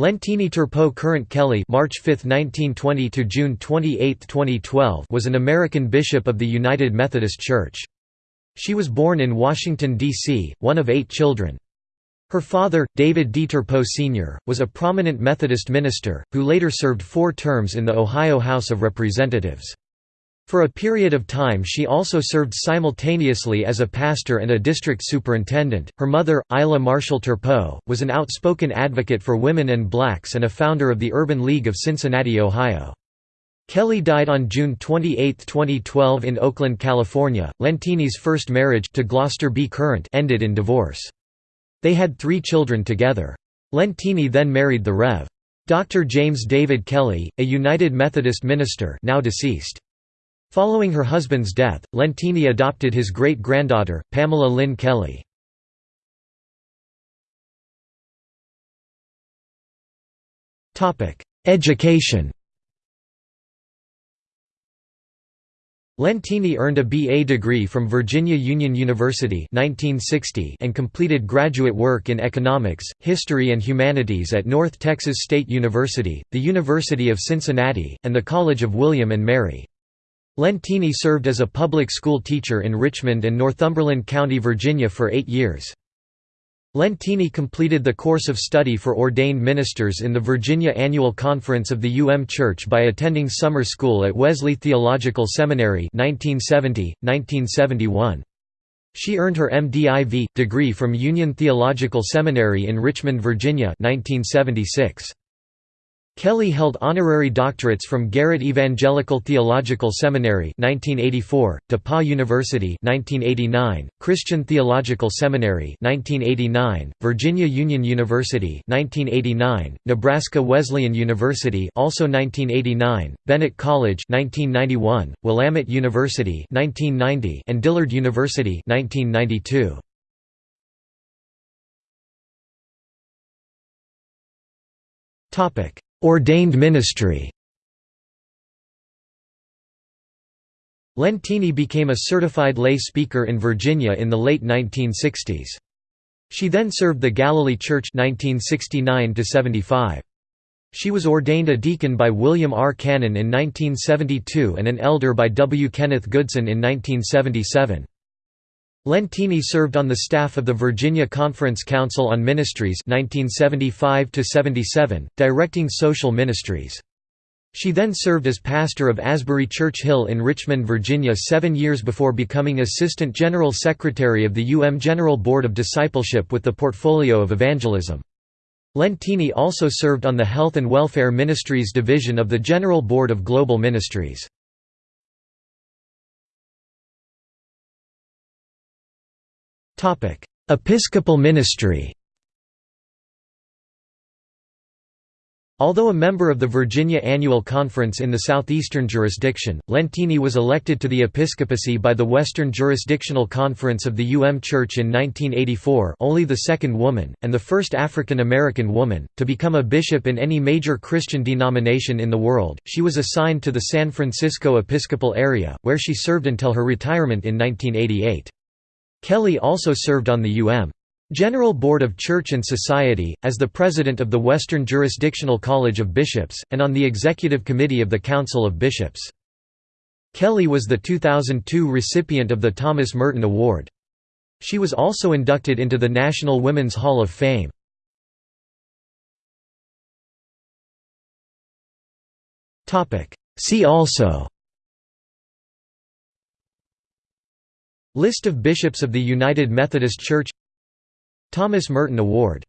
Leontine Turpeau Current Kelly March 5, 1920 to June 28, 2012 was an American bishop of the United Methodist Church. She was born in Washington, D.C., one of eight children. Her father, David D. Turpeau Sr., was a prominent Methodist minister, who later served four terms in the Ohio House of Representatives. For a period of time she also served simultaneously as a pastor and a district superintendent. Her mother, Ila Marshall Turpeau, was an outspoken advocate for women and blacks and a founder of the Urban League of Cincinnati, Ohio. Kelly died on June 28, 2012 in Oakland, California. Leontine's first marriage to Gloster B. Current ended in divorce. They had three children together. Leontine then married the Rev. Dr. James David Kelly, a United Methodist minister now deceased. Following her husband's death, Leontine adopted his great-granddaughter, Pamela Lynn Kelly. Education Lentini earned a BA degree from Virginia Union University 1960 and completed graduate work in economics, history and humanities at North Texas State University, the University of Cincinnati, and the College of William and Mary. Leontine served as a public school teacher in Richmond and Northumberland County, Virginia for eight years. Leontine completed the course of study for ordained ministers in the Virginia Annual Conference of the UM Church by attending summer school at Wesley Theological Seminary 1970, 1971. She earned her MDiv. degree from Union Theological Seminary in Richmond, Virginia 1976. Kelly held honorary doctorates from Garrett Evangelical Theological Seminary 1984, DePauw University 1989, Christian Theological Seminary 1989, Virginia Union University 1989, Nebraska Wesleyan University also 1989, Bennett College 1991, Willamette University 1990, and Dillard University 1992. Topic Ordained ministry Leontine became a certified lay speaker in Virginia in the late 1960s. She then served the Galilee Church 1969 -75. She was ordained a deacon by William R. Cannon in 1972 and an elder by W. Kenneth Goodson in 1977. Leontine served on the staff of the Virginia Conference Council on Ministries 1975 directing social ministries. She then served as pastor of Asbury Church Hill in Richmond, Virginia seven years before becoming Assistant General Secretary of the UM General Board of Discipleship with the portfolio of evangelism. Leontine also served on the Health and Welfare Ministries Division of the General Board of Global Ministries. Episcopal ministry Although a member of the Virginia Annual Conference in the Southeastern Jurisdiction, Leontine was elected to the episcopacy by the Western Jurisdictional Conference of the UM Church in 1984 only the second woman, and the first African American woman, to become a bishop in any major Christian denomination in the world. She was assigned to the San Francisco Episcopal area, where she served until her retirement in 1988. Kelly also served on the UM General Board of Church and Society, as the president of the Western Jurisdictional College of Bishops, and on the executive committee of the Council of Bishops. Kelly was the 2002 recipient of the Thomas Merton Award. She was also inducted into the National Women's Hall of Fame. See also List of bishops of the United Methodist Church Thomas Merton Award